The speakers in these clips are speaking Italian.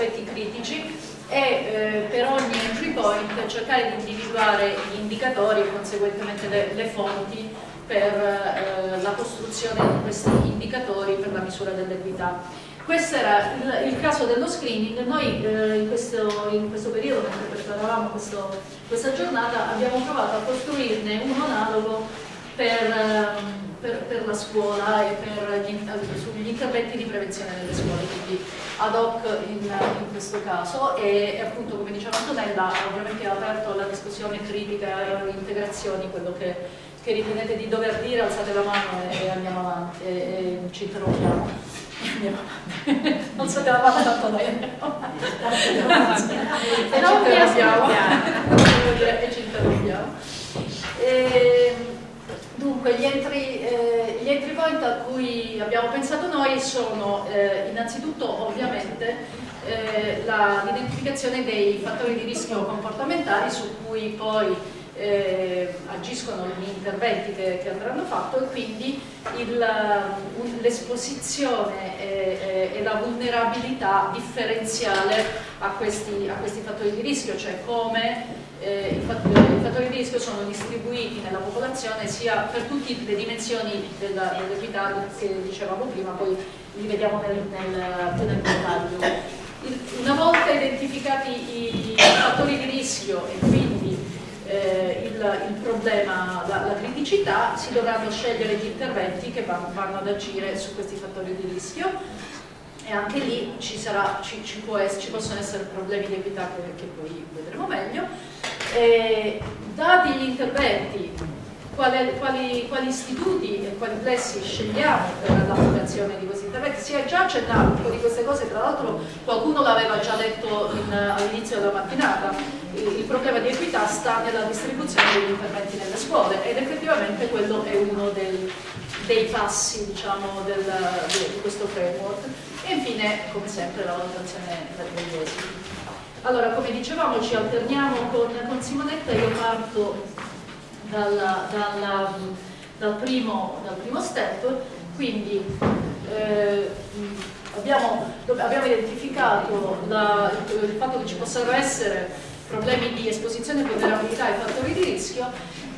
aspetti critici e eh, per ogni entry point cercare di individuare gli indicatori e conseguentemente le, le fonti per eh, la costruzione di questi indicatori per la misura dell'equità. Questo era il, il, caso dello screening, noi eh, in, questo, in, questo, periodo, mentre preparavamo questo, questa giornata, abbiamo provato a costruirne uno analogo per, ehm, per, per la scuola e per gli, sugli interventi di prevenzione nelle scuole, quindi ad hoc in, in questo caso e, appunto come diceva Antonella ovviamente ha aperto la discussione critica e integrazioni, quello che, che, ritenete di dover dire alzate la mano e, e andiamo avanti e, e ci interrompiamo. Non so che la mano tanto avanti. E ci interrompiamo. E ci interrompiamo. E, Dunque, gli entry, eh, gli entry, point a cui abbiamo pensato noi sono eh, innanzitutto ovviamente eh, l'identificazione dei fattori di rischio comportamentali su cui poi eh, agiscono gli interventi che, che andranno fatti e quindi l'esposizione e, e, la vulnerabilità differenziale a questi, a questi fattori di rischio, cioè come eh, i, fattori, di rischio sono distribuiti nella popolazione sia per tutte le dimensioni dell'equità che dicevamo prima, poi li vediamo nel, nel, nel dettaglio. Una volta identificati i fattori di rischio e quindi eh, il, il, problema, la, la, criticità, si dovranno scegliere gli interventi che vanno, vanno ad agire su questi fattori di rischio. E anche lì ci, sarà, ci, ci, essere, ci possono essere problemi di equità che, che poi vedremo meglio. Eh, dati gli interventi, quali, quali, quali, istituti e quali plessi scegliamo per l'applicazione di questi interventi? Si è già accennato un po' di queste cose, tra l'altro qualcuno l'aveva già detto all'inizio della mattinata, il, il problema di equità sta nella distribuzione degli interventi nelle scuole ed effettivamente quello è uno del, dei passi diciamo, del, di questo framework. E infine, come sempre, la valutazione degli esiti. Allora, come dicevamo, ci alterniamo con, con Simonetta, io parto dalla, dalla, dal, primo, dal, primo, step, quindi eh, abbiamo, abbiamo, identificato la, il fatto che ci possano essere problemi di esposizione, vulnerabilità e fattori di rischio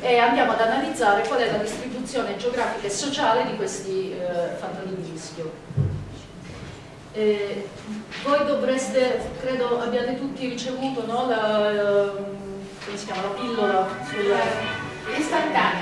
e andiamo ad analizzare qual è la distribuzione geografica e sociale di questi eh, fattori di rischio. Eh, voi dovreste, credo abbiate tutti ricevuto no, la, si chiama, la pillola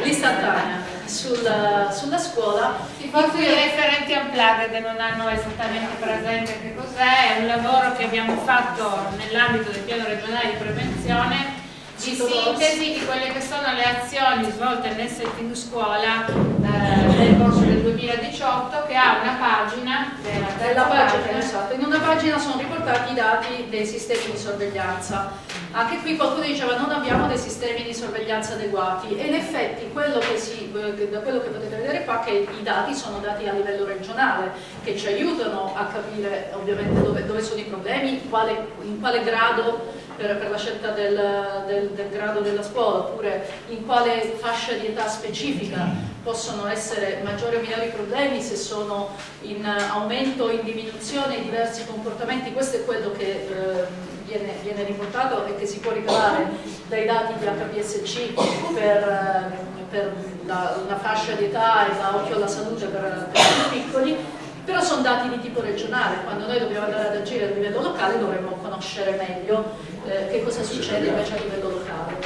l'istantanea. Sulla, sulla, scuola. I referenti unplugged non hanno esattamente presente che cos'è, è un lavoro che abbiamo fatto nell'ambito del piano regionale di prevenzione di sintesi di quelle che sono le azioni svolte nel setting scuola eh, nel corso del 2018 che ha una pagina della pagina, esatto. in una pagina sono riportati i dati dei sistemi di sorveglianza anche qui qualcuno diceva non abbiamo dei sistemi di sorveglianza adeguati e in effetti quello che si, da quello che potete vedere qua è che i dati sono dati a livello regionale che ci aiutano a capire ovviamente dove, dove sono i problemi, quale, in quale grado per, per la scelta del, del, del, grado della scuola oppure in quale fascia di età specifica possono essere maggiori o minori problemi, se sono in aumento o in diminuzione diversi comportamenti, questo è quello che eh, viene, viene, riportato e che si può ricavare dai dati di HPSC per, per la, una fascia di età e da occhio alla salute per, per i piccoli. Però sono dati di tipo regionale, quando noi dobbiamo andare ad agire a livello locale dovremmo conoscere meglio eh, che cosa succede invece a livello locale.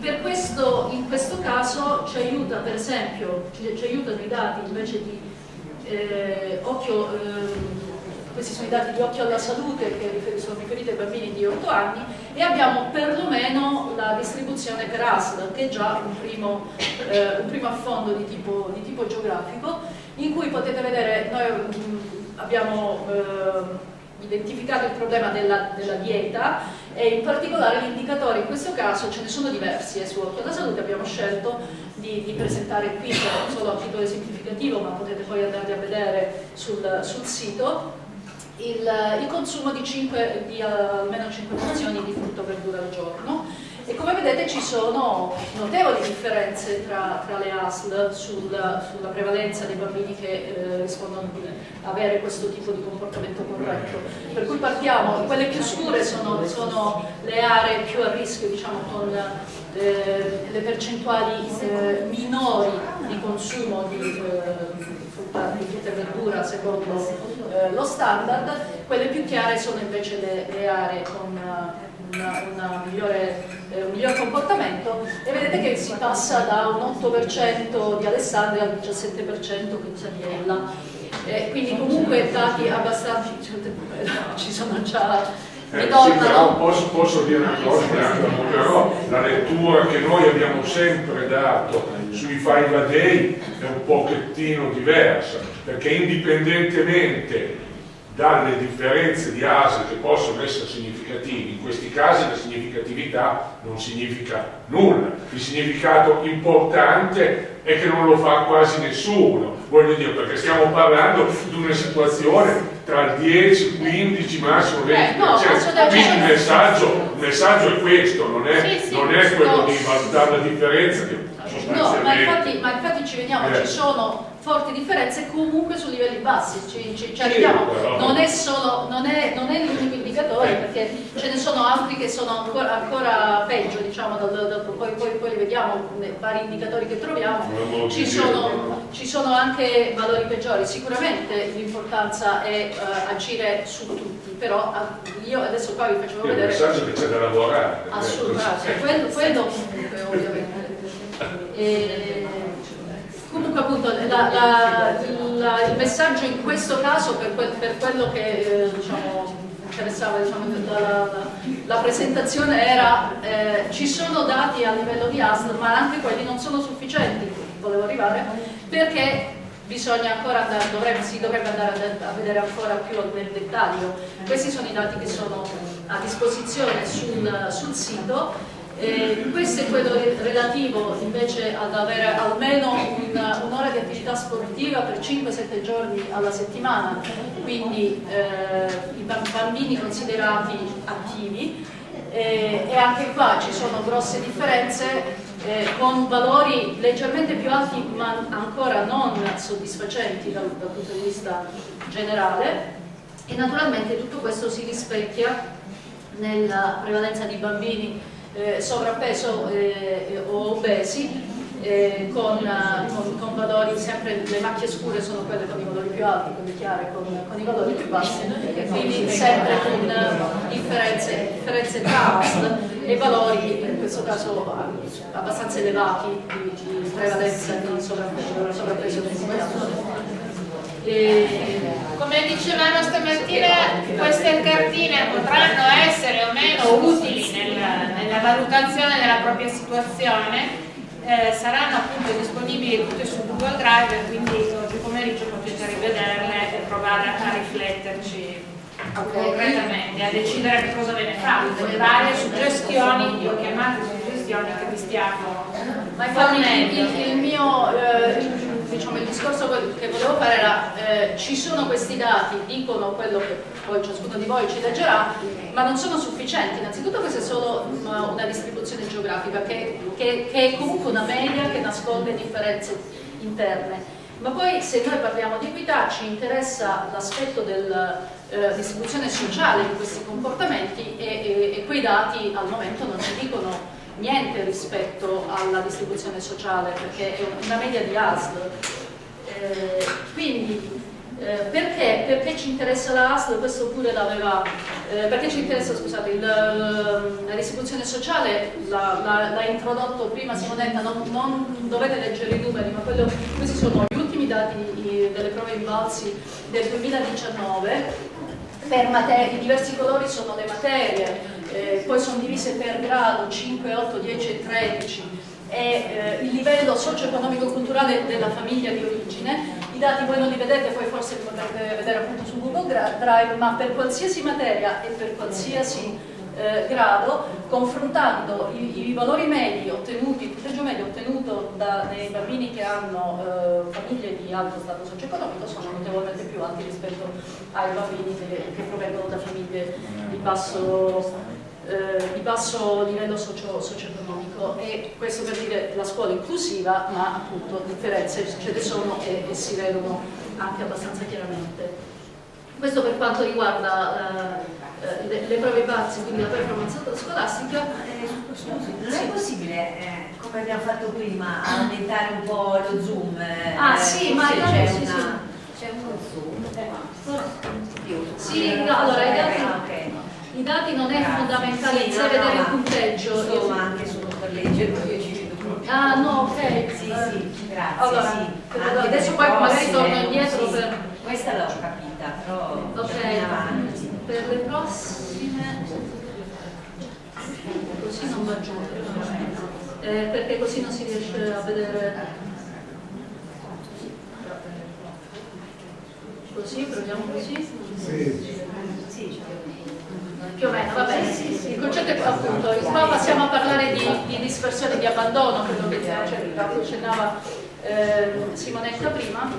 Per questo, in questo caso ci aiuta per esempio, ci, ci aiutano i dati invece di eh, occhio, eh, questi sono i dati di occhio alla salute che sono riferiti ai bambini di 8 anni e abbiamo perlomeno la distribuzione per ASL che è già un primo, eh, un primo affondo di tipo, di tipo, geografico in cui potete vedere, noi mh, abbiamo eh, identificato il problema della, della, dieta e in particolare gli indicatori, in questo caso ce ne sono diversi eh, su Occhio alla Salute, abbiamo scelto di, di presentare qui solo a titolo esemplificativo ma potete poi andarli a vedere sul, sul sito il, il, consumo di, 5, di almeno 5 porzioni di frutta o verdura al giorno e come vedete ci sono notevoli differenze tra, tra le ASL sul, sulla prevalenza dei bambini che eh, rispondono di avere questo tipo di comportamento corretto. Per cui partiamo, quelle più scure sono, sono le aree più a rischio, diciamo con eh, le percentuali eh, minori di consumo di eh, frutta, frutta e verdura secondo eh, lo standard, quelle più chiare sono invece le, le aree con una, una migliore, eh, un miglior comportamento e vedete che si passa da un 8% di Alessandria al 17% di Ella. Eh, quindi comunque dati abbastanza, ci sono già eh, sì, però posso, posso, dire una cosa, però la lettura che noi abbiamo sempre dato sui five a day è un pochettino diversa, perché indipendentemente dalle differenze di ASE che possono essere significativi, in questi casi la significatività non significa nulla, il significato importante è che non lo fa quasi nessuno, voglio dire, perché stiamo parlando di una situazione tra il 10, 15, massimo 20%, eh, no, quindi il messaggio, il messaggio, è questo, non è, sì, sì, non è quello di valutare la differenza che No, ma infatti, ma infatti ci vediamo, eh. ci sono forti differenze comunque su livelli bassi, ci, ci, ci arriviamo, non è solo, non è, non è l'unico indicatore perché ce ne sono altri che sono ancora, ancora peggio, diciamo, dal, dal, poi, poi, poi, li vediamo nei vari indicatori che troviamo, ci sono, ci sono anche valori peggiori, sicuramente l'importanza è uh, agire su tutti, però uh, io adesso qua vi faccio vedere... Il messaggio che c'è da lavorare. Assolutamente, quello, quello comunque ovviamente. E, comunque appunto la, la, la, il messaggio in questo caso per, que, per quello che eh, diciamo, interessava diciamo, la, presentazione era eh, ci sono dati a livello di ASL ma anche quelli non sono sufficienti volevo arrivare perché bisogna ancora andare, dovrebbe, si dovrebbe andare a vedere ancora più nel dettaglio. Questi sono i dati che sono a disposizione sul, sul sito eh, questo è quello relativo invece ad avere almeno un'ora un di attività sportiva per 5-7 giorni alla settimana, quindi eh, i bambini considerati attivi. Eh, e anche qua ci sono grosse differenze eh, con valori leggermente più alti ma ancora non soddisfacenti dal, dal punto di vista generale. E naturalmente tutto questo si rispecchia nella prevalenza di bambini eh, sovrappeso eh, o obesi eh, con, con, con, valori sempre, le macchie scure sono quelle con i valori più alti, quelle chiare con, con i valori più bassi. E quindi sempre con differenze, differenze tra ASL e valori in questo caso abbastanza elevati di, di prevalenza di sovrappeso, sovrappeso e, come dicevamo stamattina, queste cartine potranno essere o meno utili nel, nella valutazione della propria situazione, eh, saranno appunto disponibili tutte su Google Drive, quindi oggi pomeriggio potete rivederle e provare a rifletterci okay. concretamente, a decidere che cosa ve ne fate, le varie suggestioni, io chiamate suggestioni che vi stiamo infatti il, il, mio... Eh, diciamo, il discorso che volevo fare era eh, ci sono questi dati, dicono quello che poi ciascuno di voi ci leggerà, ma non sono sufficienti. Innanzitutto questa è solo una, distribuzione geografica che, che, che, è comunque una media che nasconde differenze interne. Ma poi se noi parliamo di equità ci interessa l'aspetto della eh, distribuzione sociale di questi comportamenti e, e, e quei dati al momento non ci dicono niente rispetto alla distribuzione sociale perché è una media di ASL. Eh, quindi eh, perché? perché? ci interessa la ASL? Questo pure l'aveva, eh, perché ci interessa, scusate, il, la distribuzione sociale l'ha introdotto prima Simonetta, non, non, dovete leggere i numeri, ma quello, questi sono gli ultimi dati delle prove invalsi del 2019 per materie, i diversi colori sono le materie, eh, poi sono divise per grado 5, 8, 10 e 13 e eh, il livello socio-economico-culturale della famiglia di origine. I dati voi non li vedete, poi forse li potrete vedere appunto su Google Drive, ma per qualsiasi materia e per qualsiasi eh, grado, confrontando i, i, valori medi ottenuti, il punteggio medio ottenuto da, dai bambini che hanno eh, famiglie di alto stato socio-economico sono notevolmente più alti rispetto ai bambini che, che provengono da famiglie di basso, eh, di basso livello socio-economico e questo per dire la scuola inclusiva ma appunto differenze ce ne sono e, e si vedono anche abbastanza chiaramente. Questo per quanto riguarda eh, eh, le, le, prove base, quindi la performance scolastica. Eh, scusi, non è possibile, eh, come abbiamo fatto prima, aumentare un po' lo zoom? Eh, ah sì, ma c'è sì, una... C'è uno zoom? Sì, no, allora i dati, okay. I dati non è fondamentale sì, no, vedere no, il punteggio. Insomma, anche solo per leggere, io ci vedo proprio. Ah no, ok. Sì, sì, grazie. Allora, sì. adesso poi magari torno indietro sì, per... Questa l'ho capita, però ok. avanti per le prossime così non va giù eh, perché così non si riesce a vedere così, proviamo così sì. Più o meno, va bene il concetto è appunto, qua passiamo a parlare di, di dispersione, di abbandono quello che accennava eh, Simonetta prima.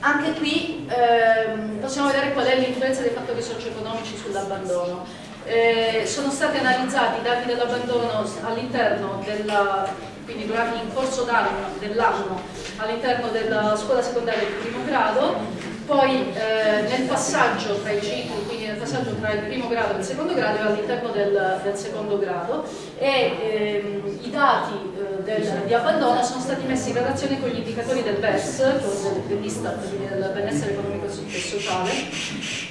Anche qui ehm, possiamo vedere qual è l'influenza dei fattori socio-economici sull'abbandono. Eh, sono stati analizzati i dati dell'abbandono all'interno della, quindi durante in corso d'anno dell'anno all'interno della scuola secondaria di primo grado poi eh, nel passaggio tra i cicli, quindi nel passaggio tra il primo grado e il secondo grado e all'interno del, del, secondo grado e ehm, i dati eh, del, di abbandono sono stati messi in relazione con gli indicatori del BES, dell'Istat, del benessere economico e sociale,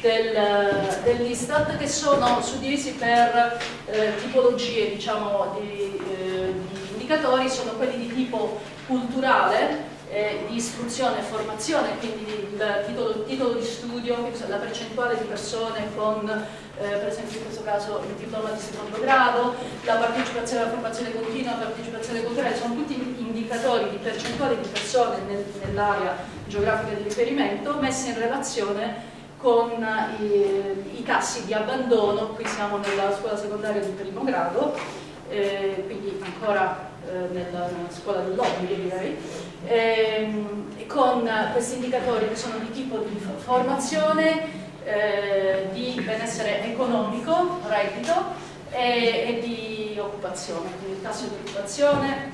del, dell'Istat che sono suddivisi per eh, tipologie diciamo, di, eh, di indicatori, sono quelli di tipo culturale, eh, di istruzione e formazione, quindi il titolo, titolo, di studio, la percentuale di persone con eh, per esempio in questo caso il diploma di secondo grado, la partecipazione alla formazione continua, la partecipazione culturale, sono tutti indicatori di percentuale di persone nel, nell'area geografica di riferimento messi in relazione con i, i, tassi di abbandono, qui siamo nella scuola secondaria di primo grado, eh, quindi ancora eh, nella, scuola dell'obbligo direi, ehm, con questi indicatori che sono di tipo di formazione, eh, di benessere economico, reddito e, e, di occupazione, quindi il tasso di occupazione,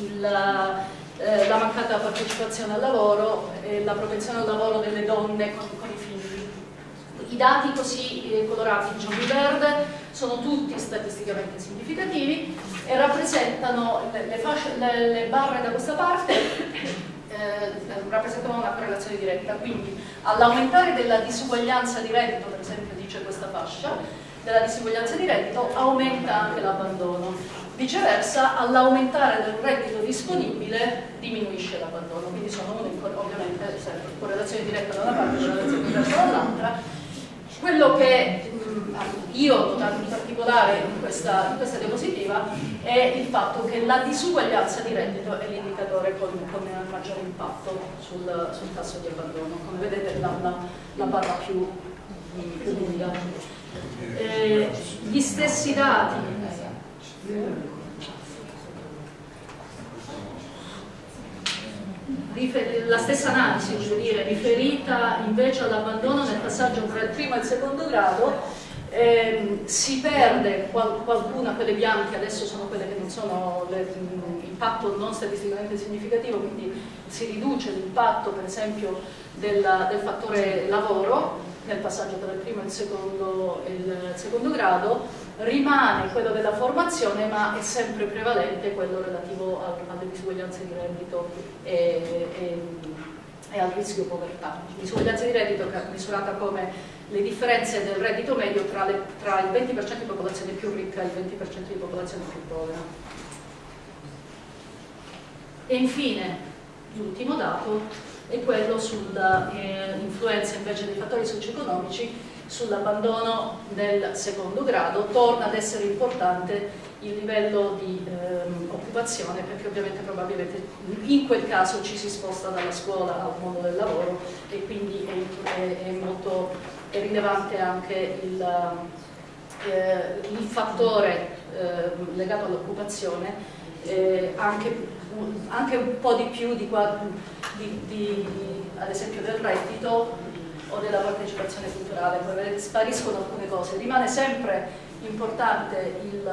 il, eh, la mancata partecipazione al lavoro e la propensione al lavoro delle donne con, con i figli. I dati così eh, colorati giallo-verde sono tutti statisticamente significativi e rappresentano le, fasce, le, le barre da questa parte eh, rappresentano una correlazione diretta, quindi all'aumentare della disuguaglianza di reddito, per esempio dice questa fascia, della disuguaglianza di reddito aumenta anche l'abbandono. Viceversa, all'aumentare del reddito disponibile diminuisce l'abbandono, quindi sono ovviamente sempre correlazione diretta da una parte e correlazione diversa dall'altra. Quello che io ho notato in particolare in questa, in questa, diapositiva è il fatto che la disuguaglianza di reddito è l'indicatore con, con maggiore impatto sul, sul, tasso di abbandono. Come vedete la, la, la barra più, più lunga. Eh, gli stessi dati la stessa analisi, dire, riferita invece all'abbandono nel passaggio tra il primo e il secondo grado, eh, si perde qual qualcuna, quelle bianche adesso sono quelle che non sono l'impatto non statisticamente significativo, quindi si riduce l'impatto per esempio del, del, fattore lavoro nel passaggio tra il primo e il secondo, il secondo grado, rimane quello della formazione ma è sempre prevalente quello relativo alle disuguaglianze di reddito e, e, e al rischio povertà. Disuguaglianza di reddito misurata come le differenze del reddito medio tra, le, tra il 20% di popolazione più ricca e il 20% di popolazione più povera. E infine, l'ultimo dato è quello sull'influenza eh, invece dei fattori socio-economici sull'abbandono nel secondo grado, torna ad essere importante il livello di ehm, occupazione perché ovviamente probabilmente in quel caso ci si sposta dalla scuola al mondo del lavoro e quindi è, è, è molto è rilevante anche il, eh, il fattore eh, legato all'occupazione eh, anche, anche, un po' di più di, di, di, ad esempio del reddito o della partecipazione culturale, poi spariscono alcune cose, rimane sempre importante il,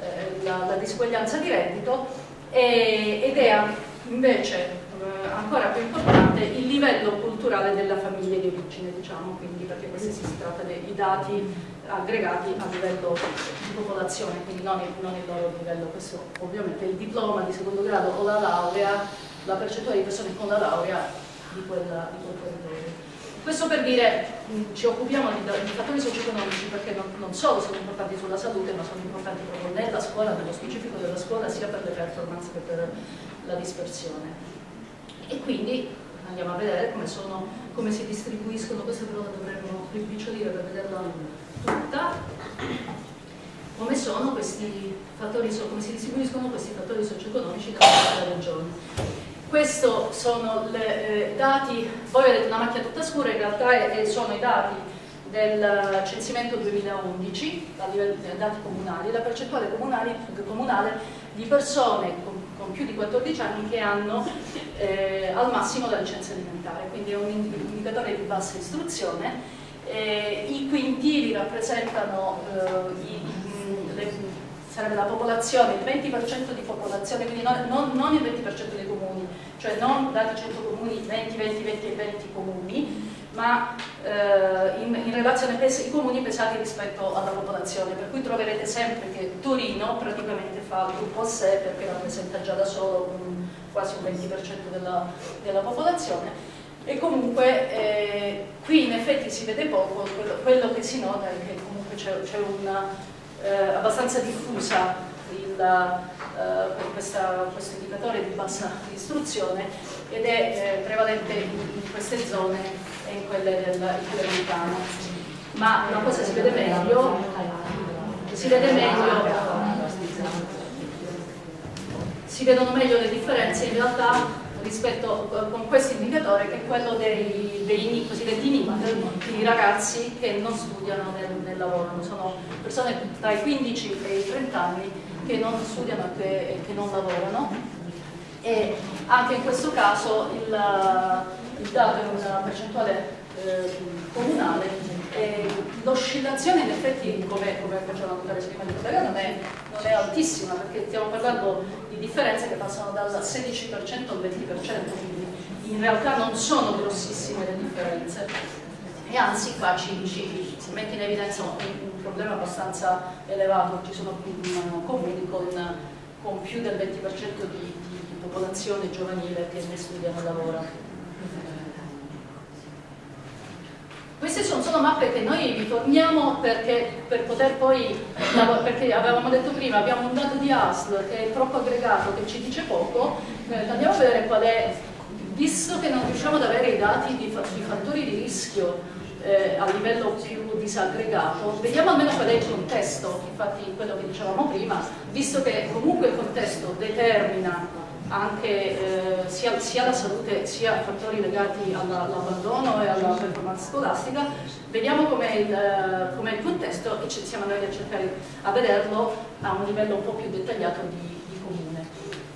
eh, la, la, disuguaglianza di reddito e, ed è invece eh, ancora più importante il livello culturale della famiglia di origine, diciamo, quindi perché questi si tratta dei dati aggregati a livello di popolazione, quindi non il, non il loro livello, questo ovviamente il diploma di secondo grado o la laurea, la percentuale di persone con la laurea di, quella, di quel territorio. Questo per dire, ci occupiamo di, di fattori socio-economici perché non, non, solo sono importanti sulla salute, ma sono importanti proprio nella scuola, nello specifico della scuola, sia per le performance che per la dispersione. E quindi andiamo a vedere come, sono, come si distribuiscono, questa però dovremmo rimpicciolire per vederla tutta, come sono questi fattori, come si distribuiscono questi fattori socio-economici nella nostra regione. Questi sono i eh, dati, voi vedete una macchia tutta scura, in realtà è, sono i dati del censimento 2011, a livello dei dati comunali, la percentuale comunale di persone con, con, più di 14 anni che hanno eh, al massimo la licenza alimentare, quindi è un indicatore di bassa istruzione. Eh, I quintili rappresentano eh, i, le sarebbe la popolazione, il 20% di popolazione, quindi non, non, non, il 20% dei comuni, cioè non dati 100 comuni, 20, 20, 20 e 20 comuni, ma eh, in, in, relazione ai comuni pesati rispetto alla popolazione, per cui troverete sempre che Torino praticamente fa il gruppo a sé perché rappresenta già da solo un, quasi un 20% della, della popolazione. E comunque eh, qui in effetti si vede poco, quello, quello che si nota è che comunque c'è una eh, abbastanza diffusa il, eh, questa, questo indicatore di bassa istruzione ed è eh, prevalente in, in, queste zone e in quelle del italiano. Ma una cosa si vede meglio, si vede meglio si vedono meglio le differenze in realtà rispetto con questo indicatore che è quello dei, dei cosiddetti NIT, i ragazzi che non studiano nel, nel, lavoro, sono persone tra i 15 e i 30 anni che non studiano e che, che non lavorano e anche in questo caso il, il dato è una percentuale eh, comunale l'oscillazione in effetti come, come faceva notare prima di collega non è, non è altissima perché stiamo parlando differenze che passano dal 16% al 20%, quindi in realtà non sono grossissime le differenze. E anzi qua ci, ci si mette in evidenza un, un, problema abbastanza elevato, ci sono comuni con, con più del 20% di, di, popolazione giovanile che ne studiano e lavorano. Queste sono solo mappe che noi vi forniamo perché, per poter poi, perché avevamo detto prima, abbiamo un dato di ASL che è troppo aggregato, che ci dice poco, eh, andiamo a vedere qual è, visto che non riusciamo ad avere i dati di fattori di rischio eh, a livello più disaggregato, vediamo almeno qual è il contesto, infatti quello che dicevamo prima, visto che comunque il contesto determina anche eh, sia, sia, la salute sia fattori legati all'abbandono e alla performance scolastica, vediamo com'è il, com il, contesto e ci siamo noi a cercare a vederlo a un livello un po' più dettagliato di, di comune.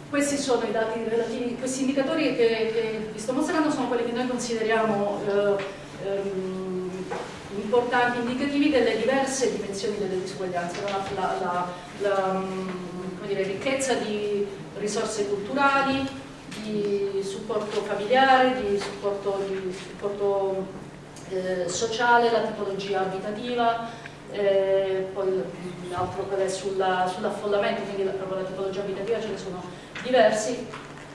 Questi sono i dati relativi, questi indicatori che, che vi sto mostrando sono quelli che noi consideriamo eh, ehm, importanti, indicativi delle diverse dimensioni delle disuguaglianze, la, la, la, la dire, ricchezza di risorse culturali, di supporto familiare, di supporto, di supporto eh, sociale, la tipologia abitativa, eh, poi l'altro è sull'affollamento, sull quindi proprio la tipologia abitativa ce ne sono diversi,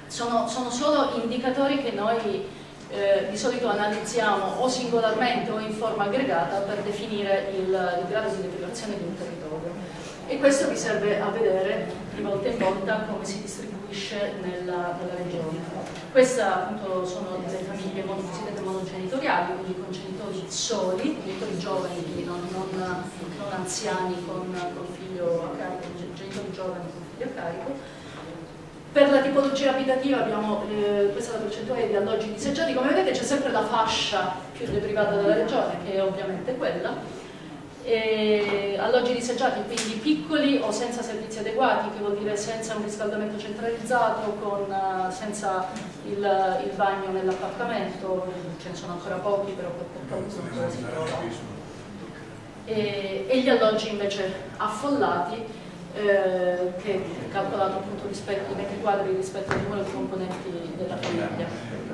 sono, sono solo indicatori che noi eh, di solito analizziamo o singolarmente o in forma aggregata per definire il, il grado di deprivazione di un territorio e questo vi serve a vedere di volta in volta come si distribuisce nella, nella regione. Queste appunto sono le famiglie cosiddette monogenitoriali, quindi con genitori soli, genitori giovani, quindi non, non, non anziani con, con figlio a carico, genitori giovani con figlio a carico. Per la tipologia abitativa abbiamo, eh, questa è la percentuale di alloggi disagiati, come vedete c'è sempre la fascia più deprivata della regione, che è ovviamente quella, e alloggi disagiati, quindi piccoli o senza servizi adeguati, che vuol dire senza un riscaldamento centralizzato, con, uh, senza il, il, bagno nell'appartamento, ce ne sono ancora pochi, però per qualcuno si trova. E, e gli alloggi invece affollati, eh, che è calcolato appunto rispetto ai metri quadri rispetto al numero di componenti della famiglia.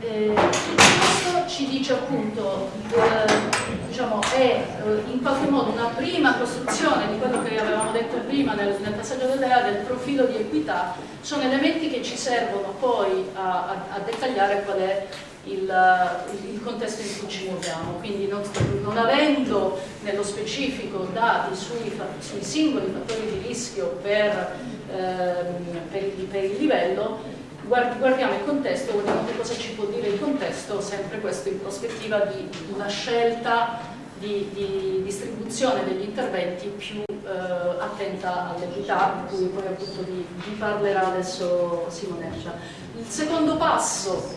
Eh, questo ci dice appunto, eh, diciamo, è eh, in qualche modo una prima costruzione di quello che avevamo detto prima nel, nel passaggio dell'EA del profilo di equità, sono elementi che ci servono poi a, a, a dettagliare qual è il, il, contesto in cui ci muoviamo, quindi non, non avendo nello specifico dati sui, sui, singoli fattori di rischio per, ehm, per, il, per il livello, guardiamo il contesto, guardiamo che cosa ci può dire il contesto, sempre questo in prospettiva di una scelta di, di distribuzione degli interventi più eh, attenta all'equità, di cui poi appunto vi, parlerà adesso Simonetta. Il secondo passo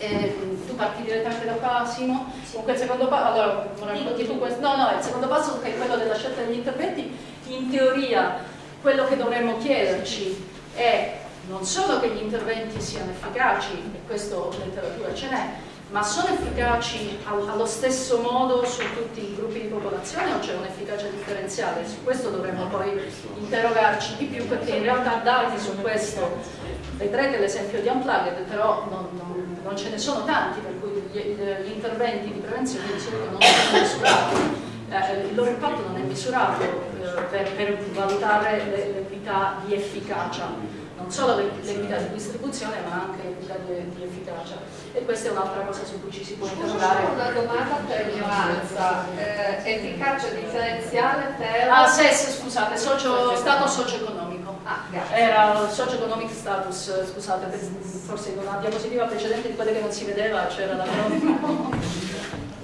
eh, tu parti direttamente da qua Simo comunque il secondo passo allora no no il secondo passo che è quello della scelta degli interventi in teoria quello che dovremmo chiederci è non solo che gli interventi siano efficaci, e questo in letteratura ce n'è, ma sono efficaci allo stesso modo su tutti i gruppi di popolazione o c'è un'efficacia differenziale? Su questo dovremmo poi interrogarci di più perché in realtà dati su questo, vedrete l'esempio di Unplugged, però non, non, non, ce ne sono tanti per cui gli, gli interventi di prevenzione di solito non sono misurati, eh, il loro impatto non è misurato eh, per, per valutare l'equità di efficacia. Non solo l'equità di distribuzione ma anche l'equità di, di, efficacia. E questa è un'altra cosa su cui ci si può interrogare. una domanda per ignoranza eh, efficacia differenziale per ah SES scusate socio, stato socio-economico ah, era socio-economic status scusate forse in una diapositiva precedente di quelle che non si vedeva c'era la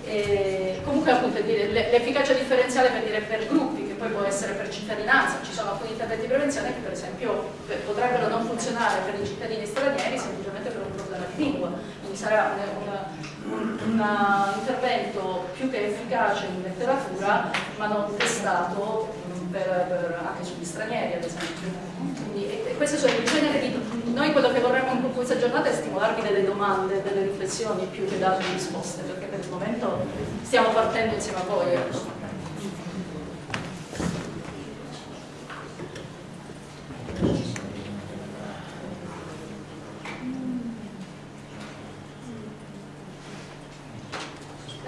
E comunque appunto l'efficacia differenziale per dire per gruppi, che poi può essere per cittadinanza, ci sono alcuni interventi di prevenzione che per esempio potrebbero non funzionare per i cittadini stranieri semplicemente per un problema di lingua, quindi sarà un, un, un intervento più che efficace in letteratura ma non testato per, per, anche sugli stranieri ad esempio. Quindi, e, e queste sono il genere di... Noi quello che vorremmo in questa giornata è stimolarvi delle domande, delle riflessioni più che darvi risposte, perché per il momento stiamo partendo insieme a voi. Ecco.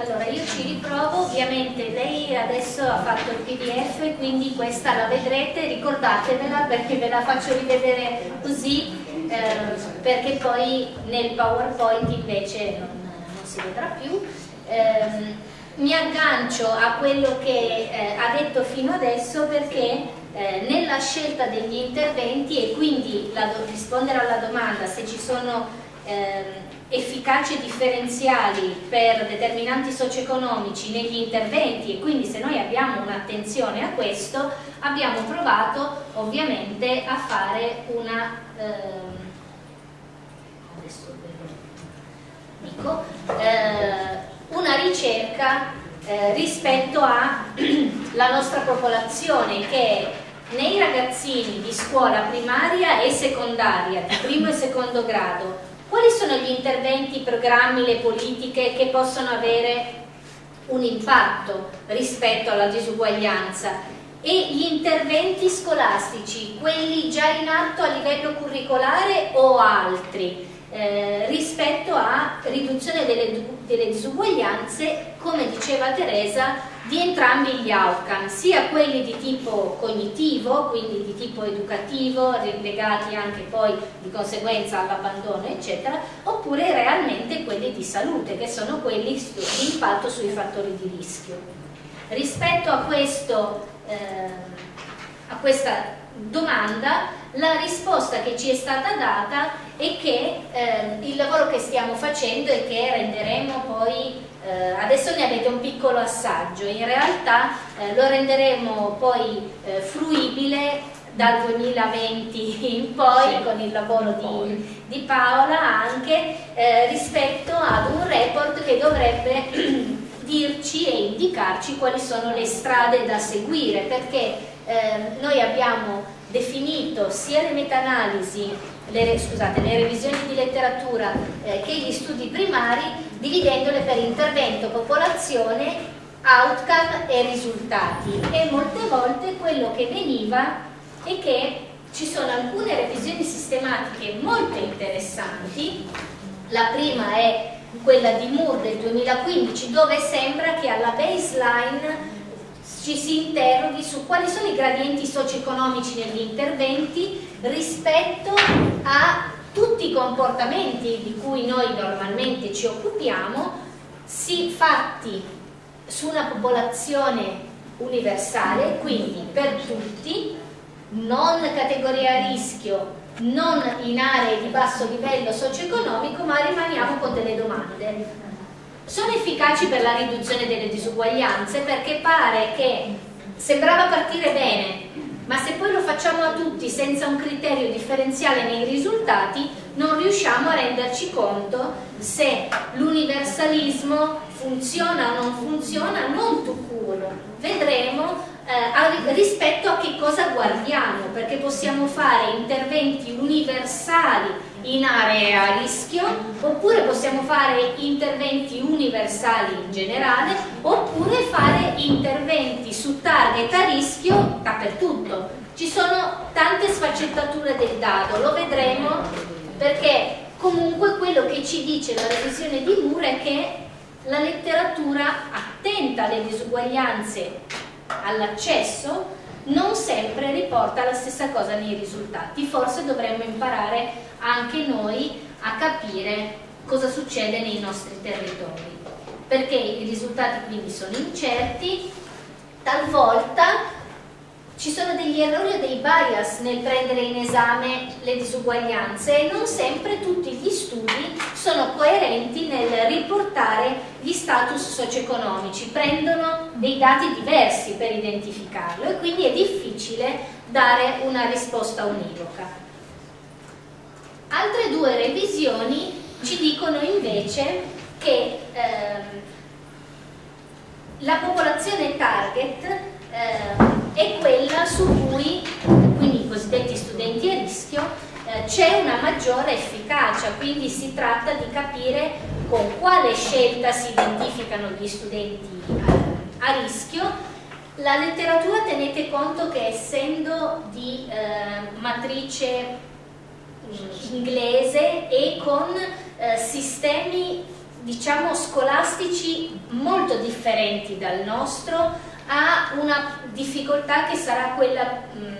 Allora io ci riprovo, ovviamente lei adesso ha fatto il pdf quindi questa la vedrete, ricordatevela perché ve la faccio rivedere così eh, perché poi nel powerpoint invece non, non si vedrà più. Eh, mi aggancio a quello che eh, ha detto fino adesso perché eh, nella scelta degli interventi e quindi la, rispondere alla domanda se ci sono ehm, efficaci differenziali per determinanti socio-economici negli interventi e quindi se noi abbiamo un'attenzione a questo abbiamo provato ovviamente a fare una ehm, dico, eh, una ricerca eh, rispetto alla nostra popolazione che nei ragazzini di scuola primaria e secondaria di primo e secondo grado quali sono gli interventi, i programmi, le politiche che possono avere un impatto rispetto alla disuguaglianza? E gli interventi scolastici, quelli già in atto a livello curricolare o altri, eh, rispetto a riduzione delle, delle disuguaglianze, come diceva Teresa, di entrambi gli outcome, sia quelli di tipo cognitivo, quindi di tipo educativo, legati anche poi di conseguenza all'abbandono, eccetera, oppure realmente quelli di salute, che sono quelli di impatto sui fattori di rischio. Rispetto a questo eh, a questa domanda la risposta che ci è stata data è che eh, il lavoro che stiamo facendo e che renderemo poi, eh, adesso ne avete un piccolo assaggio, in realtà eh, lo renderemo poi eh, fruibile dal 2020 in poi sì, con il lavoro di, di Paola anche eh, rispetto ad un report che dovrebbe dirci e indicarci quali sono le strade da seguire perché eh, noi abbiamo definito sia le meta-analisi, le, scusate, le revisioni di letteratura eh, che gli studi primari dividendole per intervento, popolazione, outcome e risultati. E molte volte quello che veniva è che ci sono alcune revisioni sistematiche molto interessanti, la prima è quella di Moore del 2015 dove sembra che alla baseline ci si interroghi su quali sono i gradienti socio-economici negli interventi rispetto a tutti i comportamenti di cui noi normalmente ci occupiamo, si fatti su una popolazione universale, quindi per tutti, non categoria a rischio, non in aree di basso livello socio-economico, ma rimaniamo con delle domande. Sono efficaci per la riduzione delle disuguaglianze perché pare che sembrava partire bene, ma se poi lo facciamo a tutti senza un criterio differenziale nei risultati, non riusciamo a renderci conto se l'universalismo funziona o non funziona, non tu curo. Vedremo eh, rispetto a che cosa guardiamo, perché possiamo fare interventi universali in aree a rischio, oppure possiamo fare interventi universali in generale, oppure fare interventi su target a rischio dappertutto. Ci sono tante sfaccettature del dado, lo vedremo perché comunque quello che ci dice la revisione di Moore è che la letteratura attenta alle disuguaglianze all'accesso non sempre riporta la stessa cosa nei risultati. Forse dovremmo imparare anche noi a capire cosa succede nei nostri territori, perché i risultati quindi sono incerti, talvolta ci sono degli errori o dei bias nel prendere in esame le disuguaglianze e non sempre tutti gli studi sono coerenti nel riportare gli status socio-economici, prendono dei dati diversi per identificarlo e quindi è difficile dare una risposta univoca. Altre due revisioni ci dicono invece che ehm, la popolazione target è quella su cui, quindi i cosiddetti studenti a rischio, eh, c'è una maggiore efficacia, quindi si tratta di capire con quale scelta si identificano gli studenti a, a rischio. La letteratura tenete conto che essendo di eh, matrice mm, inglese e con eh, sistemi diciamo scolastici molto differenti dal nostro ha una difficoltà che sarà quella mh,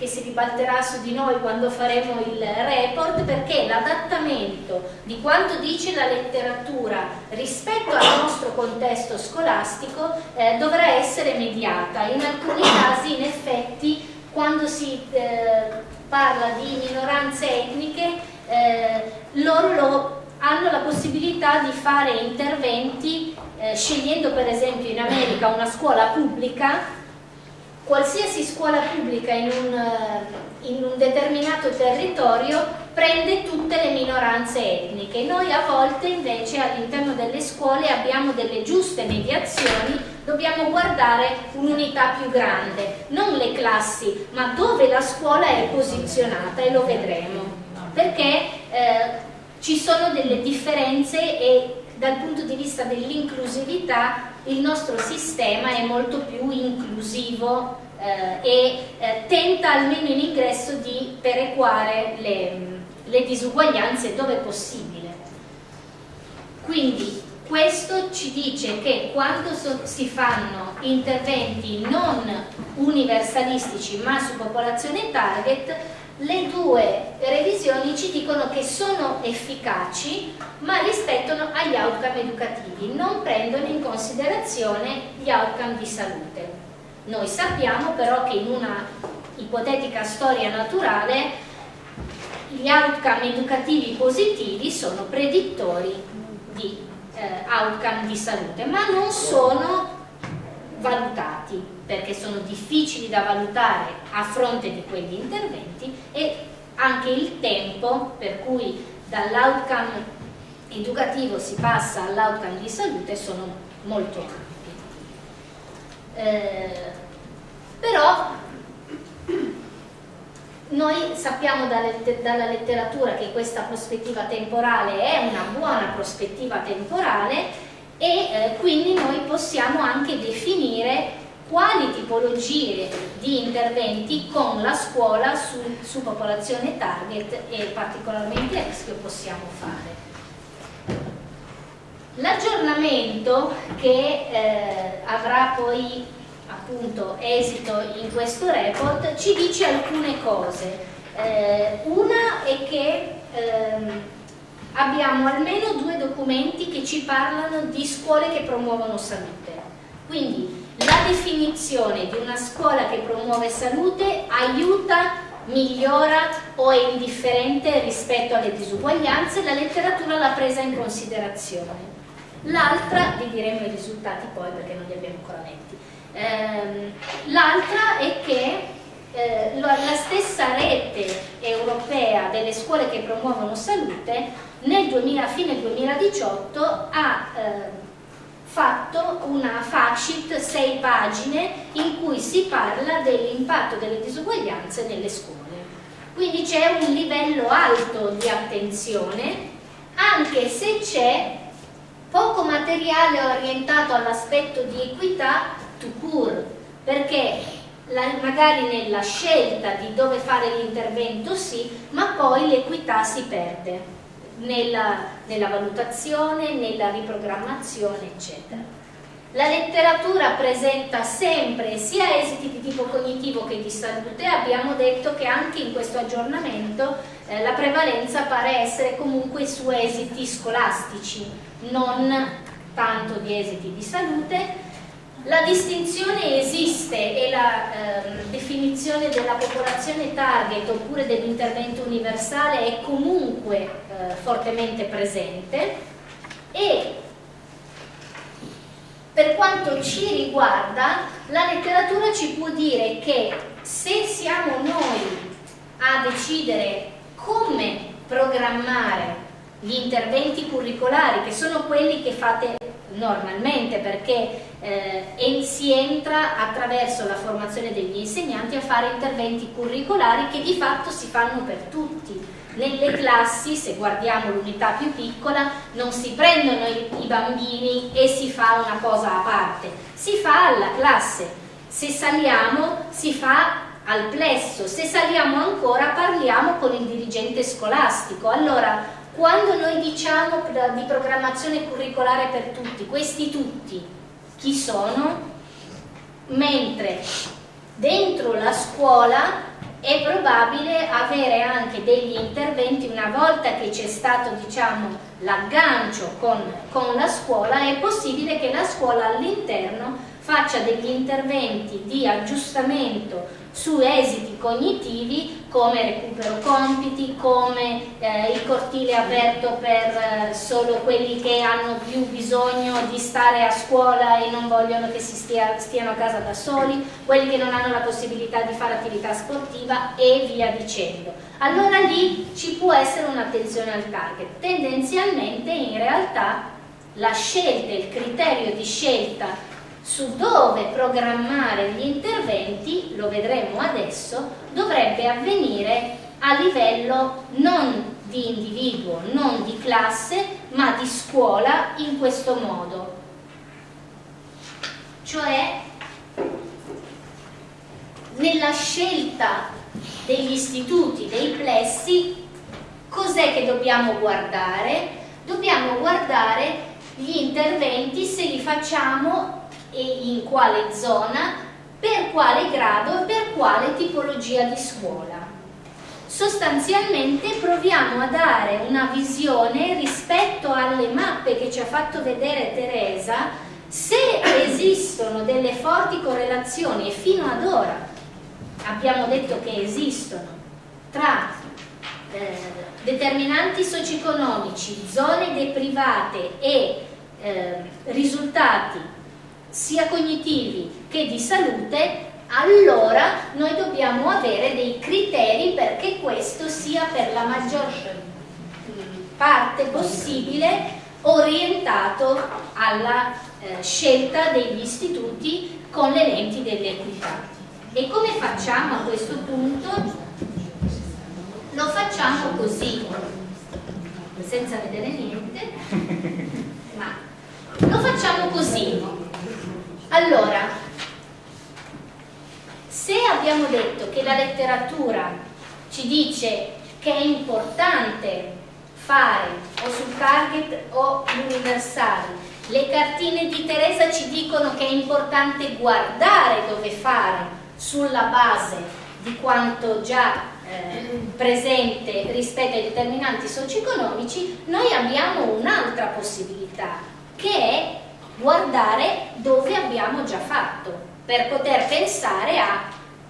che si ribalterà su di noi quando faremo il report perché l'adattamento di quanto dice la letteratura rispetto al nostro contesto scolastico eh, dovrà essere mediata. In alcuni casi in effetti quando si eh, parla di minoranze etniche eh, loro lo, hanno la possibilità di fare interventi eh, scegliendo per esempio in America una scuola pubblica, qualsiasi scuola pubblica in un, eh, in un determinato territorio prende tutte le minoranze etniche. Noi a volte invece all'interno delle scuole abbiamo delle giuste mediazioni, dobbiamo guardare un'unità più grande, non le classi, ma dove la scuola è posizionata e lo vedremo, perché eh, ci sono delle differenze e dal punto di vista dell'inclusività il nostro sistema è molto più inclusivo eh, e eh, tenta almeno in ingresso di perequare le, le disuguaglianze dove possibile. Quindi questo ci dice che quando so si fanno interventi non universalistici ma su popolazione target le due revisioni ci dicono che sono efficaci ma rispettano agli outcome educativi, non prendono in considerazione gli outcome di salute. Noi sappiamo però che in una ipotetica storia naturale, gli outcome educativi positivi sono predittori di eh, outcome di salute, ma non sono valutati perché sono difficili da valutare a fronte di quegli interventi e anche il tempo per cui dall'outcome educativo si passa all'outcome di salute sono molto ampi. Eh, però noi sappiamo dalla letteratura che questa prospettiva temporale è una buona prospettiva temporale e eh, quindi noi possiamo anche definire quali tipologie di interventi con la scuola su, su popolazione target e particolarmente a rischio possiamo fare. L'aggiornamento che eh, avrà poi appunto esito in questo report ci dice alcune cose. Eh, una è che ehm, abbiamo almeno due documenti che ci parlano di scuole che promuovono salute. Quindi la definizione di una scuola che promuove salute aiuta, migliora o è indifferente rispetto alle disuguaglianze, la letteratura l'ha presa in considerazione. L'altra, vi diremo i risultati poi perché non li abbiamo ancora letti, ehm, l'altra è che eh, la stessa rete europea delle scuole che promuovono salute nel 2000, fine 2018 ha eh, fatto una fact 6 pagine in cui si parla dell'impatto delle disuguaglianze nelle scuole. Quindi c'è un livello alto di attenzione anche se c'è poco materiale orientato all'aspetto di equità to cure, perché la, magari nella scelta di dove fare l'intervento sì, ma poi l'equità si perde nella, nella valutazione, nella riprogrammazione, eccetera. La letteratura presenta sempre sia esiti di tipo cognitivo che di salute, abbiamo detto che anche in questo aggiornamento eh, la prevalenza pare essere comunque su esiti scolastici, non tanto di esiti di salute, la distinzione esiste e la eh, definizione della popolazione target oppure dell'intervento universale è comunque eh, fortemente presente e per quanto ci riguarda la letteratura ci può dire che se siamo noi a decidere come programmare gli interventi curricolari che sono quelli che fate normalmente perché eh, si entra attraverso la formazione degli insegnanti a fare interventi curricolari che di fatto si fanno per tutti. Nelle classi, se guardiamo l'unità più piccola, non si prendono i, i bambini e si fa una cosa a parte, si fa alla classe. Se saliamo si fa al plesso, se saliamo ancora parliamo con il dirigente scolastico. Allora, quando noi diciamo di programmazione curricolare per tutti, questi tutti chi sono? Mentre dentro la scuola è probabile avere anche degli interventi una volta che c'è stato diciamo, l'aggancio con, con la scuola è possibile che la scuola all'interno faccia degli interventi di aggiustamento su esiti cognitivi come recupero compiti, come eh, il cortile aperto per eh, solo quelli che hanno più bisogno di stare a scuola e non vogliono che si stia, stiano a casa da soli, quelli che non hanno la possibilità di fare attività sportiva e via dicendo. Allora lì ci può essere un'attenzione al target. Tendenzialmente in realtà la scelta, il criterio di scelta su dove programmare gli interventi, lo vedremo adesso, dovrebbe avvenire a livello non di individuo, non di classe, ma di scuola in questo modo. Cioè, nella scelta degli istituti, dei plessi, cos'è che dobbiamo guardare? Dobbiamo guardare gli interventi se li facciamo e in quale zona, per quale grado e per quale tipologia di scuola. Sostanzialmente proviamo a dare una visione rispetto alle mappe che ci ha fatto vedere Teresa se esistono delle forti correlazioni e fino ad ora abbiamo detto che esistono tra eh, determinanti socio-economici, zone deprivate e eh, risultati sia cognitivi che di salute, allora noi dobbiamo avere dei criteri perché questo sia per la maggior parte possibile orientato alla eh, scelta degli istituti con le lenti dell'equità. E come facciamo a questo punto? Lo facciamo così, senza vedere niente, ma lo facciamo così. Allora, se abbiamo detto che la letteratura ci dice che è importante fare o sul target o l'universale, le cartine di Teresa ci dicono che è importante guardare dove fare sulla base di quanto già eh, presente rispetto ai determinanti socio-economici, noi abbiamo un'altra possibilità, che è guardare dove abbiamo già fatto, per poter pensare a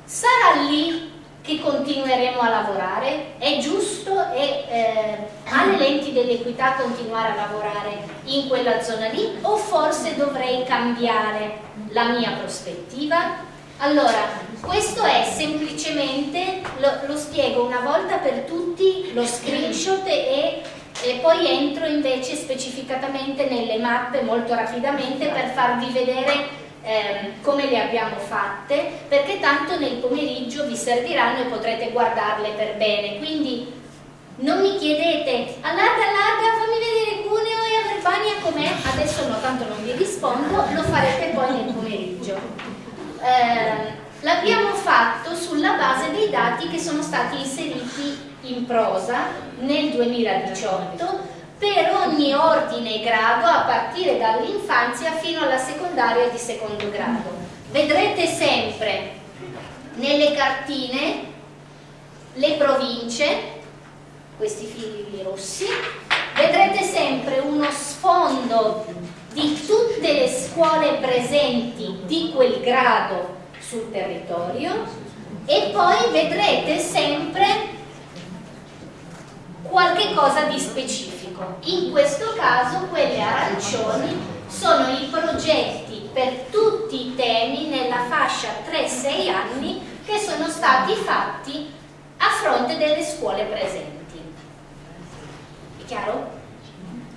sarà lì che continueremo a lavorare? È giusto e eh, alle lenti dell'equità continuare a lavorare in quella zona lì o forse dovrei cambiare la mia prospettiva? Allora, questo è semplicemente, lo, lo spiego una volta per tutti, lo screenshot e, e poi entro invece specificatamente nelle mappe molto rapidamente per farvi vedere eh, come le abbiamo fatte, perché tanto nel pomeriggio vi serviranno e potrete guardarle per bene. Quindi non mi chiedete, allarga, allarga, fammi vedere Cuneo e Averbania com'è, adesso no, tanto non vi rispondo, lo farete poi nel pomeriggio. Eh, L'abbiamo fatto sulla base dei dati che sono stati inseriti in prosa nel 2018 per ogni ordine e grado a partire dall'infanzia fino alla secondaria di secondo grado. Vedrete sempre nelle cartine le province, questi fili rossi, vedrete sempre uno sfondo di tutte le scuole presenti di quel grado sul territorio e poi vedrete sempre qualche cosa di specifico in questo caso quelle arancioni sono i progetti per tutti i temi nella fascia 3-6 anni che sono stati fatti a fronte delle scuole presenti. È chiaro?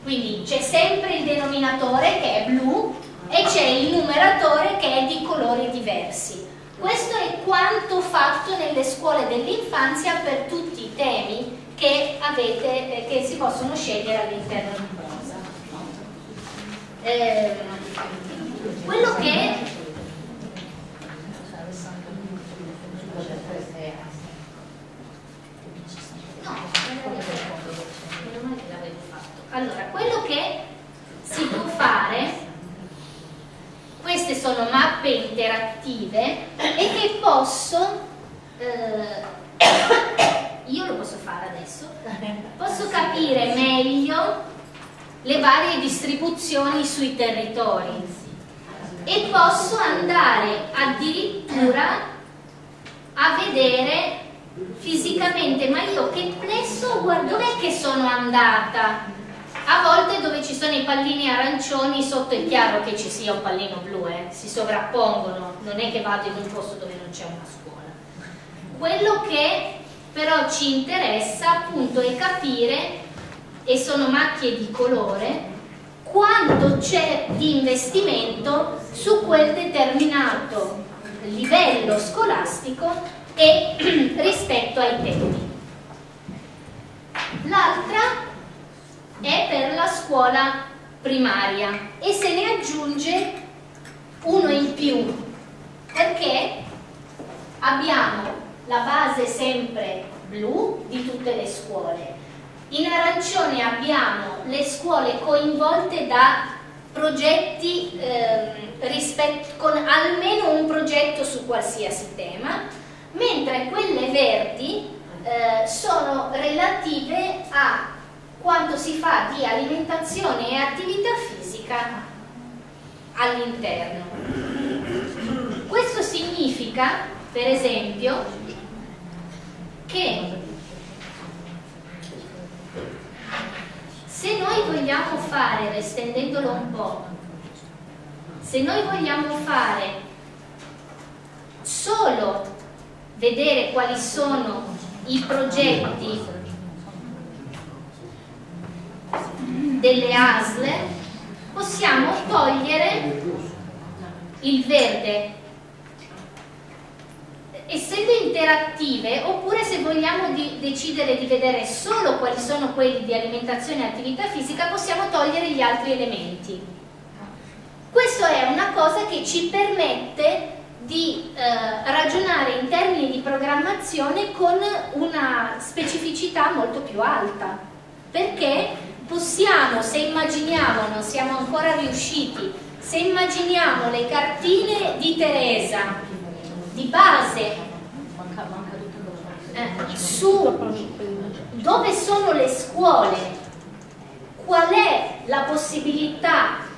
Quindi c'è sempre il denominatore che è blu e c'è il numeratore che è di colori diversi. Questo è quanto fatto nelle scuole dell'infanzia per tutti i temi che, avete, eh, che si possono scegliere all'interno di Prosa. Eh, quello che allora, quello che si può fare queste sono mappe interattive e che posso eh, io lo posso fare adesso, posso capire meglio le varie distribuzioni sui territori. E posso andare addirittura a vedere fisicamente ma io che plesso guarda dov'è che sono andata? A volte dove ci sono i pallini arancioni sotto è chiaro che ci sia un pallino blu eh? si sovrappongono non è che vado in un posto dove non c'è una scuola. Quello che però ci interessa appunto è capire, e sono macchie di colore, quanto c'è di investimento su quel determinato livello scolastico e rispetto ai tempi. L'altra è per la scuola primaria e se ne aggiunge uno in più perché abbiamo la base sempre blu di tutte le scuole. In arancione abbiamo le scuole coinvolte da progetti eh, con almeno un progetto su qualsiasi tema, mentre quelle verdi eh, sono relative a quanto si fa di alimentazione e attività fisica all'interno. Questo significa per esempio, che se noi vogliamo fare, estendendolo un po', se noi vogliamo fare solo vedere quali sono i progetti delle ASL, possiamo togliere il verde essendo interattive oppure se vogliamo di decidere di vedere solo quali sono quelli di alimentazione e attività fisica possiamo togliere gli altri elementi. Questo è una cosa che ci permette di eh, ragionare in termini di programmazione con una specificità molto più alta. Perché possiamo, se immaginiamo, non siamo ancora riusciti se immaginiamo le cartine di Teresa di base eh, su dove sono le scuole, qual è la possibilità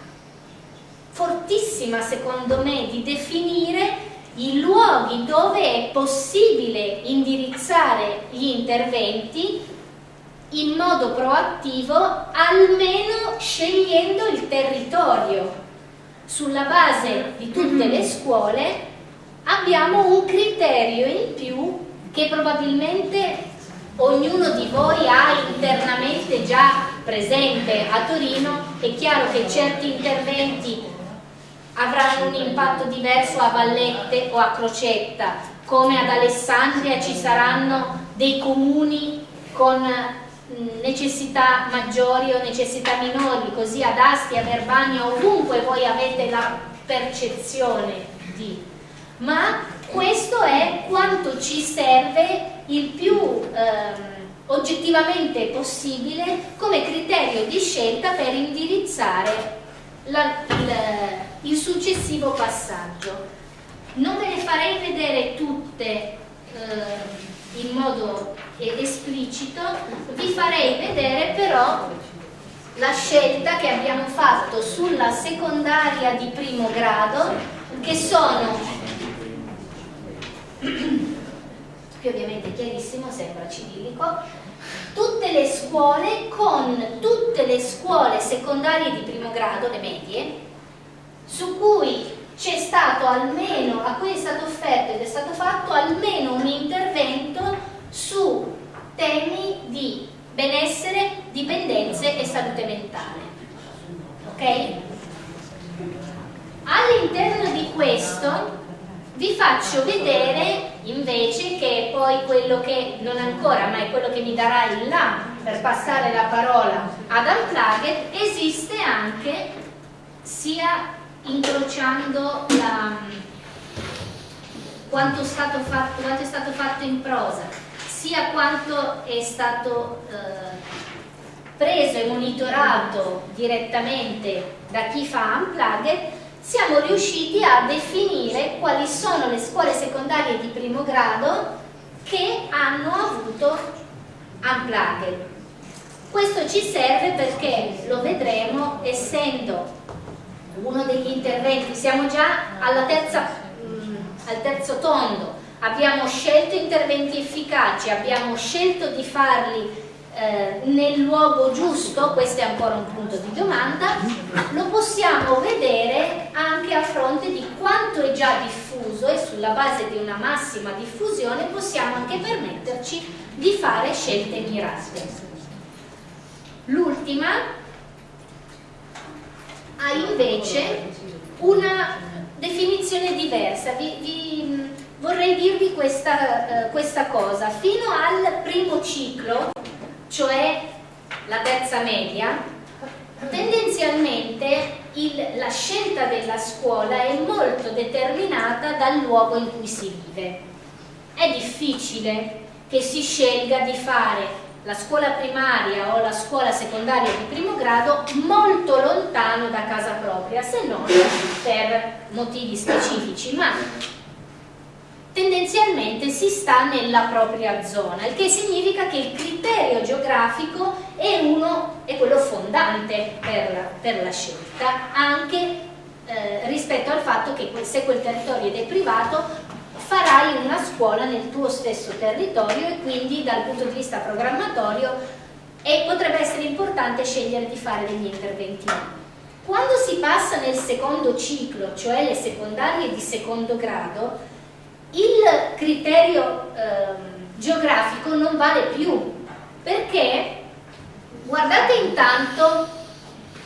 fortissima secondo me di definire i luoghi dove è possibile indirizzare gli interventi in modo proattivo almeno scegliendo il territorio. Sulla base di tutte le scuole abbiamo un criterio in più che probabilmente ognuno di voi ha internamente già presente a Torino, è chiaro che certi interventi avranno un impatto diverso a Vallette o a Crocetta, come ad Alessandria ci saranno dei comuni con necessità maggiori o necessità minori, così ad Asti, a Verbania, ovunque voi avete la percezione di ma questo è quanto ci serve il più ehm, oggettivamente possibile come criterio di scelta per indirizzare la, il, il, successivo passaggio. Non ve le farei vedere tutte eh, in modo esplicito, vi farei vedere però la scelta che abbiamo fatto sulla secondaria di primo grado che sono qui ovviamente chiarissimo, sembra cirillico, tutte le scuole con tutte le scuole secondarie di primo grado, le medie, su cui c'è stato almeno, a cui è stato offerto ed è stato fatto almeno un intervento su temi di benessere, dipendenze e salute mentale. Ok? All'interno di questo vi faccio vedere invece che poi quello che non ancora ma è quello che mi darà il là per passare la parola ad Unplugged esiste anche sia incrociando la, quanto, è stato fatto, quanto è stato fatto in prosa sia quanto è stato eh, preso e monitorato direttamente da chi fa Unplugged siamo riusciti a definire quali sono le scuole secondarie di primo grado che hanno avuto unplugged. Questo ci serve perché lo vedremo essendo uno degli interventi, siamo già terza, mm, al terzo tondo, abbiamo scelto interventi efficaci, abbiamo scelto di farli eh, nel luogo giusto, questo è ancora un punto di domanda, lo possiamo vedere anche a fronte di quanto è già diffuso e sulla base di una massima diffusione possiamo anche permetterci di fare scelte mirate. L'ultima ha invece una definizione diversa. Vi, vi, vorrei dirvi questa, uh, questa cosa. Fino al primo ciclo cioè la terza media, tendenzialmente il, la scelta della scuola è molto determinata dal luogo in cui si vive. È difficile che si scelga di fare la scuola primaria o la scuola secondaria di primo grado molto lontano da casa propria, se non per motivi specifici, ma tendenzialmente si sta nella propria zona, il che significa che il criterio geografico è, uno, è quello fondante per, per la scelta, anche eh, rispetto al fatto che se quel territorio è privato farai una scuola nel tuo stesso territorio e quindi dal punto di vista programmatorio potrebbe essere importante scegliere di fare degli interventi. Quando si passa nel secondo ciclo, cioè le secondarie di secondo grado, il criterio eh, geografico non vale più perché guardate intanto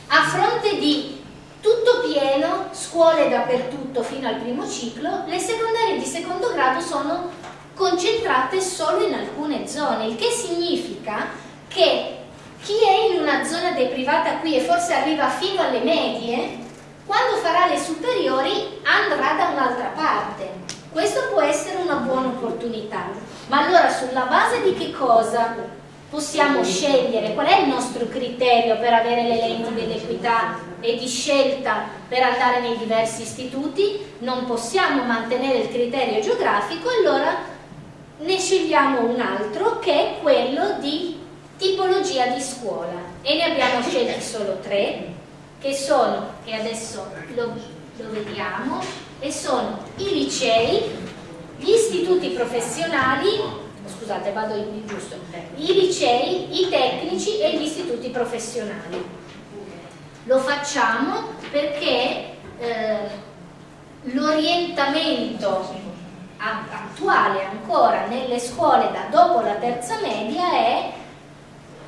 a fronte di tutto pieno, scuole dappertutto fino al primo ciclo, le secondarie di secondo grado sono concentrate solo in alcune zone, il che significa che chi è in una zona deprivata qui e forse arriva fino alle medie, quando farà le superiori andrà da un'altra parte. Questo può essere una buona opportunità, ma allora sulla base di che cosa possiamo scegliere? Qual è il nostro criterio per avere le lenti dell'equità e di scelta per andare nei diversi istituti? Non possiamo mantenere il criterio geografico, allora ne scegliamo un altro che è quello di tipologia di scuola e ne abbiamo scelti solo tre che sono, e adesso lo, lo vediamo, e sono i licei, gli istituti professionali, scusate vado in giusto, i licei, i tecnici e gli istituti professionali. Lo facciamo perché eh, l'orientamento attuale ancora nelle scuole da dopo la terza media è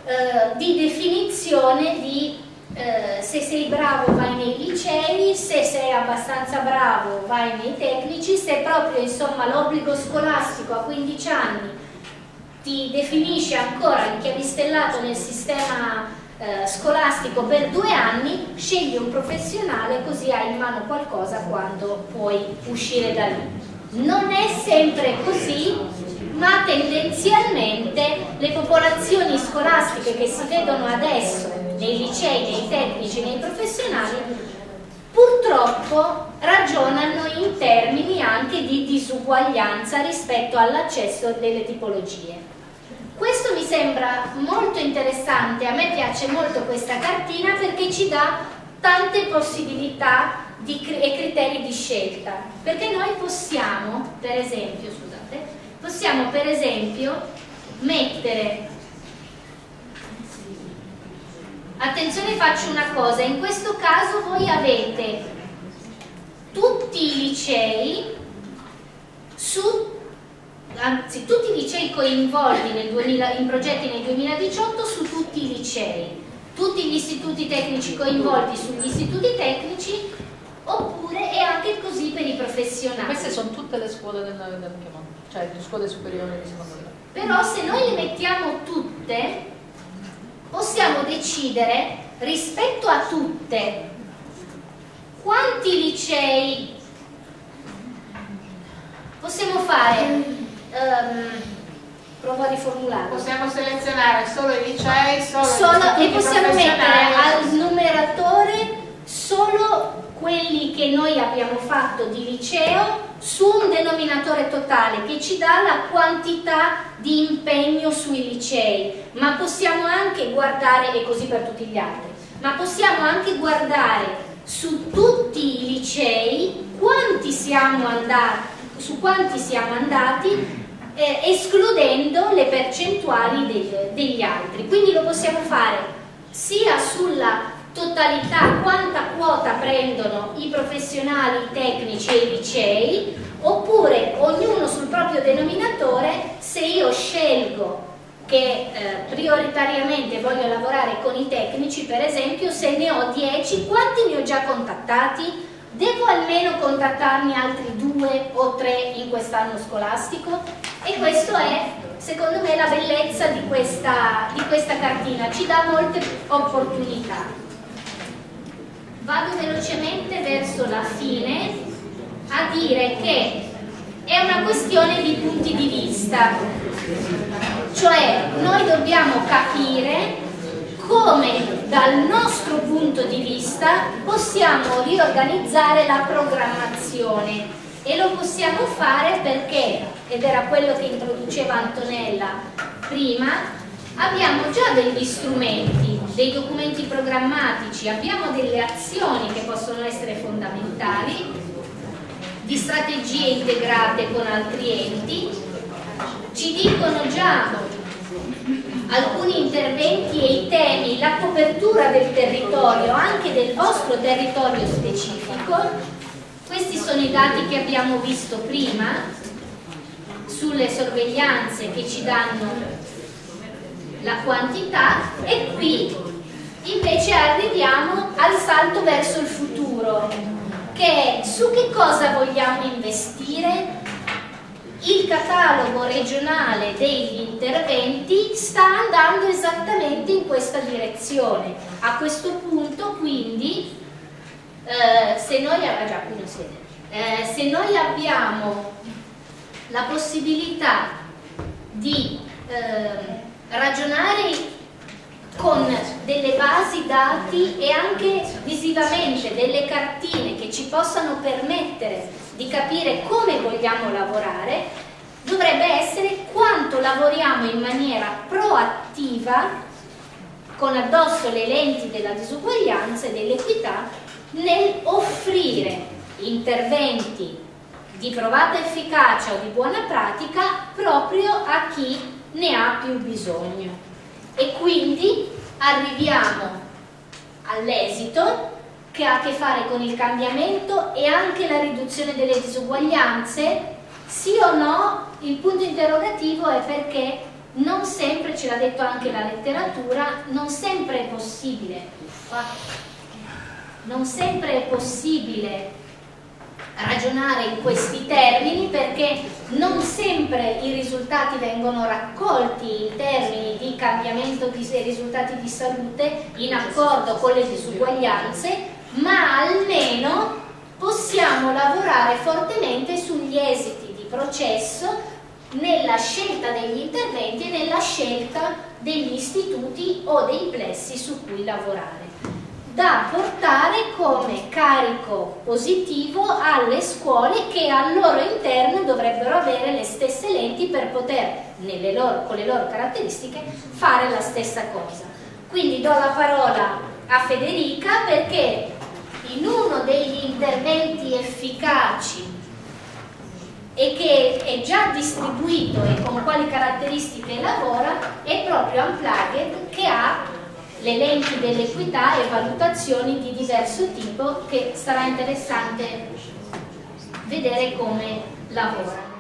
eh, di definizione di eh, se sei bravo vai nei licei, se sei abbastanza bravo vai nei tecnici, se proprio l'obbligo scolastico a 15 anni ti definisce ancora inchiavistellato nel sistema eh, scolastico per due anni, scegli un professionale così hai in mano qualcosa quando puoi uscire da lì. Non è sempre così, ma tendenzialmente le popolazioni scolastiche che si vedono adesso nei licei, nei tecnici, nei professionali, purtroppo ragionano in termini anche di disuguaglianza rispetto all'accesso delle tipologie. Questo mi sembra molto interessante, a me piace molto questa cartina perché ci dà tante possibilità di, e criteri di scelta, perché noi possiamo, per esempio, scusate, possiamo per esempio mettere attenzione faccio una cosa. In questo caso voi avete tutti i licei su anzi tutti i licei coinvolti nel 2000, in progetti nel 2018 su tutti i licei. Tutti gli istituti tecnici coinvolti sugli istituti tecnici oppure è anche così per i professionali. Queste sono tutte le scuole del, del Piemonte cioè le scuole superiori di secondo grado. Però se noi le mettiamo tutte, possiamo decidere rispetto a tutte quanti licei possiamo fare. Um, provo a riformulare. Possiamo selezionare solo i licei, solo, solo e possiamo mettere al numeratore solo quelli che noi abbiamo fatto di liceo su un denominatore totale che ci dà la quantità di impegno sui licei, ma possiamo anche guardare, e così per tutti gli altri, ma possiamo anche guardare su tutti i licei quanti siamo andati, su quanti siamo andati eh, escludendo le percentuali degli, degli altri. Quindi lo possiamo fare sia sulla totalità quanta quota prendono i professionali, i tecnici e i licei oppure ognuno sul proprio denominatore se io scelgo che eh, prioritariamente voglio lavorare con i tecnici per esempio se ne ho 10 quanti ne ho già contattati? devo almeno contattarne altri due o tre in quest'anno scolastico? e questo è secondo me la bellezza di questa, di questa cartina ci dà molte opportunità vado velocemente verso la fine a dire che è una questione di punti di vista, cioè noi dobbiamo capire come dal nostro punto di vista possiamo riorganizzare la programmazione e lo possiamo fare perché, ed era quello che introduceva Antonella prima, abbiamo già degli strumenti, dei documenti programmatici, abbiamo delle azioni che possono essere fondamentali, di strategie integrate con altri enti, ci dicono già alcuni interventi e i temi, la copertura del territorio, anche del vostro territorio specifico. Questi sono i dati che abbiamo visto prima sulle sorveglianze che ci danno la quantità e qui invece arriviamo al salto verso il futuro che è su che cosa vogliamo investire il catalogo regionale degli interventi sta andando esattamente in questa direzione. A questo punto quindi eh, se, noi, ah, già, eh, se noi abbiamo la possibilità di eh, ragionare con delle basi dati e anche visivamente delle cartine che ci possano permettere di capire come vogliamo lavorare, dovrebbe essere quanto lavoriamo in maniera proattiva con addosso le lenti della disuguaglianza e dell'equità nel offrire interventi di provata efficacia o di buona pratica proprio a chi ne ha più bisogno e quindi arriviamo all'esito che ha a che fare con il cambiamento e anche la riduzione delle disuguaglianze? Sì o no? Il punto interrogativo è perché non sempre, ce l'ha detto anche la letteratura, non sempre è possibile, non sempre è possibile ragionare in questi termini perché non sempre i risultati vengono raccolti in termini di cambiamento di risultati di salute in accordo con le disuguaglianze ma almeno possiamo lavorare fortemente sugli esiti di processo nella scelta degli interventi e nella scelta degli istituti o dei plessi su cui lavorare da portare come carico positivo alle scuole che al loro interno dovrebbero avere le stesse lenti per poter, loro, con le loro caratteristiche, fare la stessa cosa. Quindi do la parola a Federica perché in uno degli interventi efficaci e che è già distribuito e con quali caratteristiche lavora è proprio Unplugged che ha le lenti dell'equità e valutazioni di diverso tipo che sarà interessante vedere come lavora.